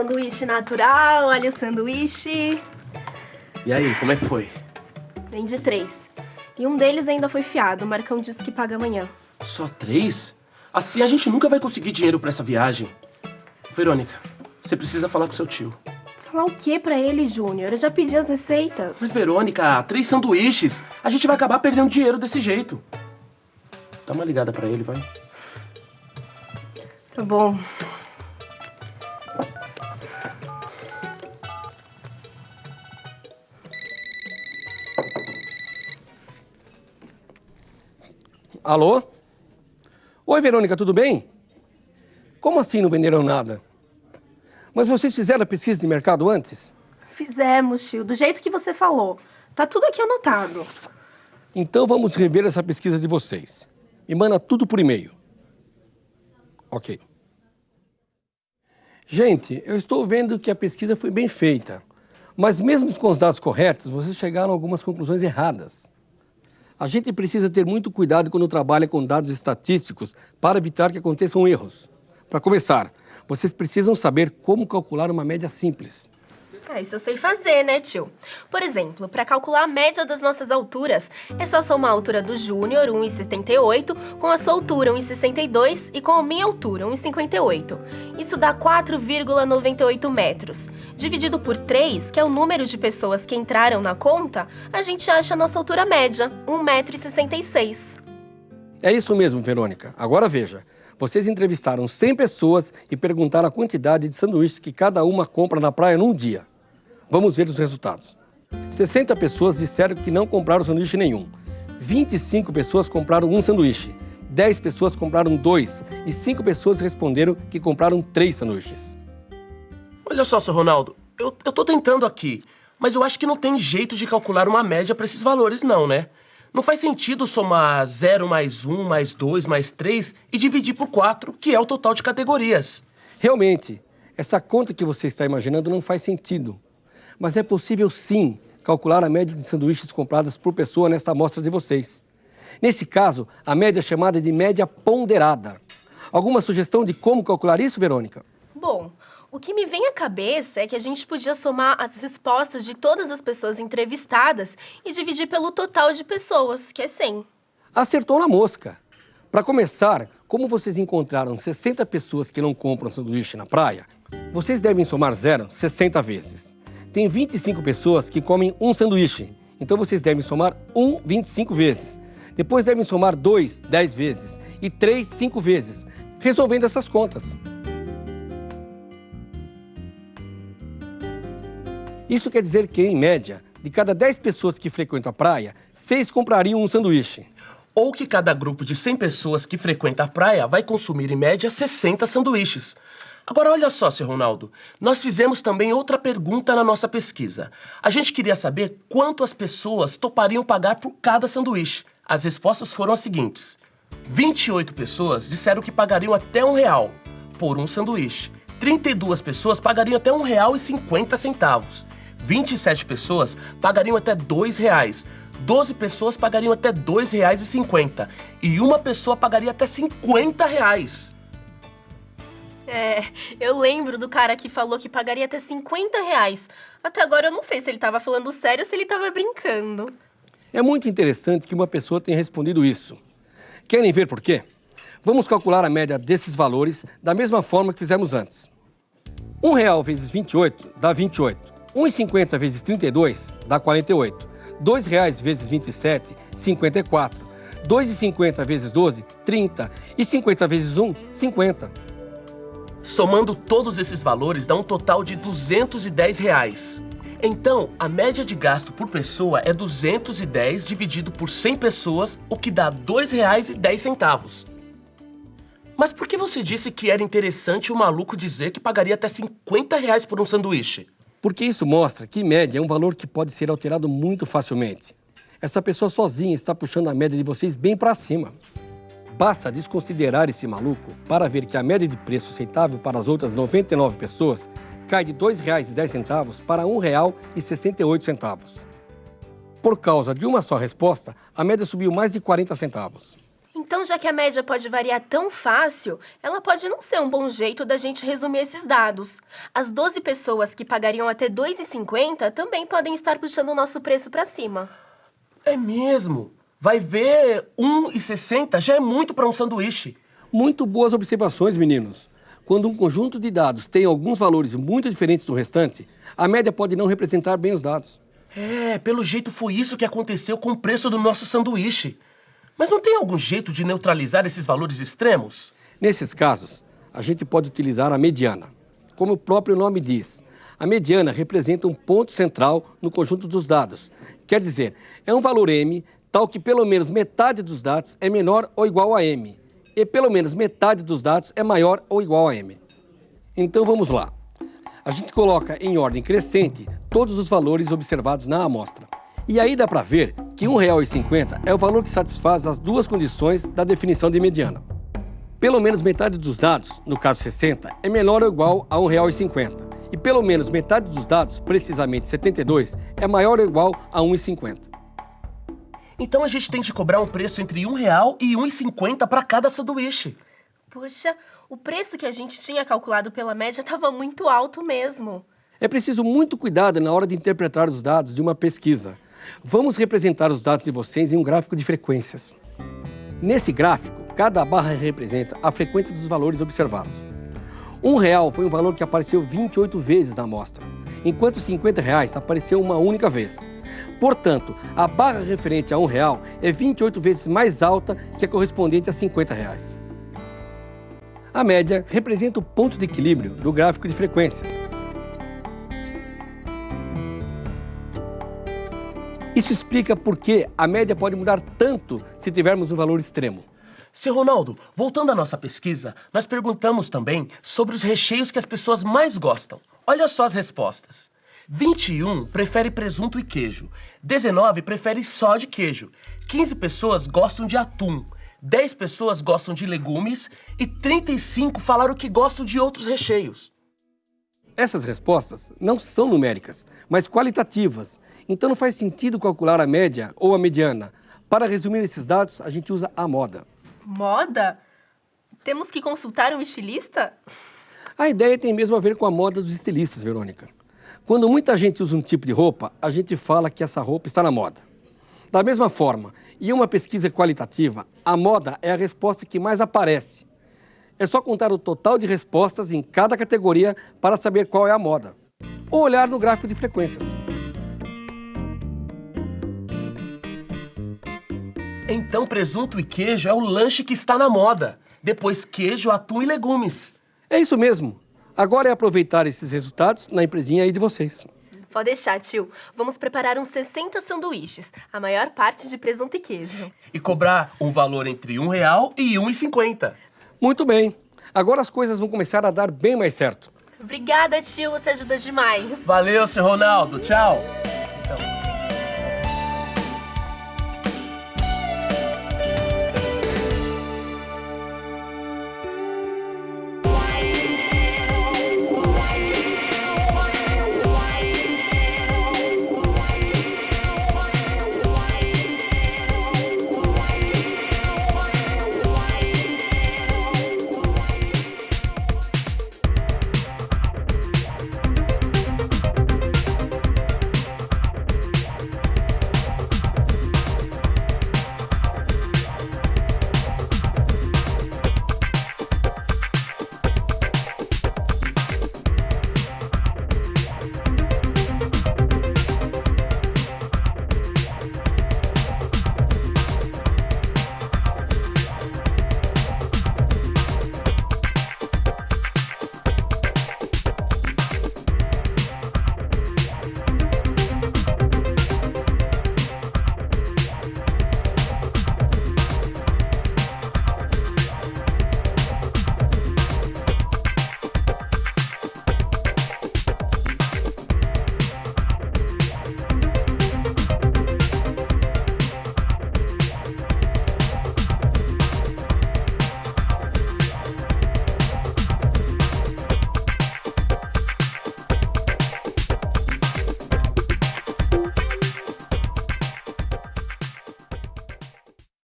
Sanduíche natural, olha o sanduíche. E aí, como é que foi? Vendi três. E um deles ainda foi fiado. O Marcão disse que paga amanhã. Só três? Assim a gente nunca vai conseguir dinheiro pra essa viagem. Verônica, você precisa falar com seu tio. Falar o que pra ele, Júnior? Eu já pedi as receitas. Mas, Verônica, três sanduíches. A gente vai acabar perdendo dinheiro desse jeito. Dá uma ligada pra ele, vai. Tá bom. Alô? Oi, Verônica, tudo bem? Como assim não venderam nada? Mas vocês fizeram a pesquisa de mercado antes? Fizemos, tio. Do jeito que você falou. Tá tudo aqui anotado. Então vamos rever essa pesquisa de vocês. Me manda tudo por e-mail. Ok. Gente, eu estou vendo que a pesquisa foi bem feita. Mas mesmo com os dados corretos, vocês chegaram a algumas conclusões erradas. A gente precisa ter muito cuidado quando trabalha com dados estatísticos para evitar que aconteçam erros. Para começar, vocês precisam saber como calcular uma média simples. Ah, isso eu sei fazer, né, tio? Por exemplo, para calcular a média das nossas alturas, é só somar a altura do Júnior, 1,78, com a sua altura, 1,62, e com a minha altura, 1,58. Isso dá 4,98 metros. Dividido por 3, que é o número de pessoas que entraram na conta, a gente acha a nossa altura média, 1,66 m. É isso mesmo, Verônica. Agora veja. Vocês entrevistaram 100 pessoas e perguntaram a quantidade de sanduíches que cada uma compra na praia num dia. Vamos ver os resultados. 60 pessoas disseram que não compraram sanduíche nenhum. 25 pessoas compraram um sanduíche. 10 pessoas compraram dois. E 5 pessoas responderam que compraram três sanduíches. Olha só, seu Ronaldo, eu, eu tô tentando aqui, mas eu acho que não tem jeito de calcular uma média para esses valores não, né? Não faz sentido somar 0 mais 1 mais 2 mais 3 e dividir por 4, que é o total de categorias. Realmente, essa conta que você está imaginando não faz sentido mas é possível sim calcular a média de sanduíches compradas por pessoa nesta amostra de vocês. Nesse caso, a média é chamada de média ponderada. Alguma sugestão de como calcular isso, Verônica? Bom, o que me vem à cabeça é que a gente podia somar as respostas de todas as pessoas entrevistadas e dividir pelo total de pessoas, que é 100. Acertou na mosca. Para começar, como vocês encontraram 60 pessoas que não compram sanduíche na praia, vocês devem somar zero 60 vezes. Tem 25 pessoas que comem um sanduíche, então vocês devem somar 1 25 vezes. Depois devem somar 2 10 vezes e 3 5 vezes, resolvendo essas contas. Isso quer dizer que, em média, de cada 10 pessoas que frequentam a praia, 6 comprariam um sanduíche. Ou que cada grupo de 100 pessoas que frequenta a praia vai consumir, em média, 60 sanduíches. Agora, olha só, seu Ronaldo, nós fizemos também outra pergunta na nossa pesquisa. A gente queria saber quanto as pessoas topariam pagar por cada sanduíche. As respostas foram as seguintes. 28 pessoas disseram que pagariam até um real por um sanduíche. 32 pessoas pagariam até um real e 50 centavos. 27 pessoas pagariam até dois reais. 12 pessoas pagariam até dois reais e 50. Uma pessoa pagaria até 50 reais. É, eu lembro do cara que falou que pagaria até 50 reais. Até agora eu não sei se ele estava falando sério ou se ele estava brincando. É muito interessante que uma pessoa tenha respondido isso. Querem ver por quê? Vamos calcular a média desses valores da mesma forma que fizemos antes. Um real vezes 28 dá 28. 1,50 vezes 32 dá 48. Dois reais vezes 27, 54. 2,50 vezes 12, 30. E 50 vezes 1, 50. Somando todos esses valores dá um total de 210 reais. Então, a média de gasto por pessoa é 210 dividido por 100 pessoas, o que dá R$ 2,10. Mas por que você disse que era interessante o maluco dizer que pagaria até 50 reais por um sanduíche? Porque isso mostra que média é um valor que pode ser alterado muito facilmente. Essa pessoa sozinha está puxando a média de vocês bem para cima. Basta desconsiderar esse maluco para ver que a média de preço aceitável para as outras 99 pessoas cai de R$ 2,10 para R$ 1,68. Por causa de uma só resposta, a média subiu mais de 40 centavos. Então, já que a média pode variar tão fácil, ela pode não ser um bom jeito da gente resumir esses dados. As 12 pessoas que pagariam até R$ 2,50 também podem estar puxando o nosso preço para cima. É mesmo? Vai ver, 1,60 já é muito para um sanduíche. Muito boas observações, meninos. Quando um conjunto de dados tem alguns valores muito diferentes do restante, a média pode não representar bem os dados. É, pelo jeito foi isso que aconteceu com o preço do nosso sanduíche. Mas não tem algum jeito de neutralizar esses valores extremos? Nesses casos, a gente pode utilizar a mediana. Como o próprio nome diz, a mediana representa um ponto central no conjunto dos dados. Quer dizer, é um valor m tal que pelo menos metade dos dados é menor ou igual a m, e pelo menos metade dos dados é maior ou igual a m. Então vamos lá. A gente coloca em ordem crescente todos os valores observados na amostra. E aí dá para ver que R$ 1,50 é o valor que satisfaz as duas condições da definição de mediana. Pelo menos metade dos dados, no caso 60, é menor ou igual a R$ 1,50. E pelo menos metade dos dados, precisamente 72, é maior ou igual a R$ 1,50. Então a gente tem de cobrar um preço entre um real e 1,50 para cada sanduíche. Puxa, o preço que a gente tinha calculado pela média estava muito alto mesmo. É preciso muito cuidado na hora de interpretar os dados de uma pesquisa. Vamos representar os dados de vocês em um gráfico de frequências. Nesse gráfico, cada barra representa a frequência dos valores observados. Um real foi um valor que apareceu 28 vezes na amostra, enquanto 50 reais apareceu uma única vez. Portanto, a barra referente a um real é 28 vezes mais alta que a correspondente a 50 reais. A média representa o ponto de equilíbrio do gráfico de frequências. Isso explica por que a média pode mudar tanto se tivermos um valor extremo. Seu Ronaldo, voltando à nossa pesquisa, nós perguntamos também sobre os recheios que as pessoas mais gostam. Olha só as respostas. 21 prefere presunto e queijo. 19 prefere só de queijo. 15 pessoas gostam de atum. 10 pessoas gostam de legumes e 35 falaram que gostam de outros recheios. Essas respostas não são numéricas, mas qualitativas. Então não faz sentido calcular a média ou a mediana. Para resumir esses dados, a gente usa a moda. Moda? Temos que consultar um estilista? A ideia tem mesmo a ver com a moda dos estilistas, Verônica. Quando muita gente usa um tipo de roupa, a gente fala que essa roupa está na moda. Da mesma forma, em uma pesquisa qualitativa, a moda é a resposta que mais aparece. É só contar o total de respostas em cada categoria para saber qual é a moda. Ou olhar no gráfico de frequências. Então presunto e queijo é o lanche que está na moda. Depois queijo, atum e legumes. É isso mesmo. Agora é aproveitar esses resultados na empresinha aí de vocês. Pode deixar, tio. Vamos preparar uns 60 sanduíches, a maior parte de presunto e queijo. E cobrar um valor entre um real e 1,50. Muito bem. Agora as coisas vão começar a dar bem mais certo. Obrigada, tio. Você ajuda demais. Valeu, seu Ronaldo. Tchau. Então.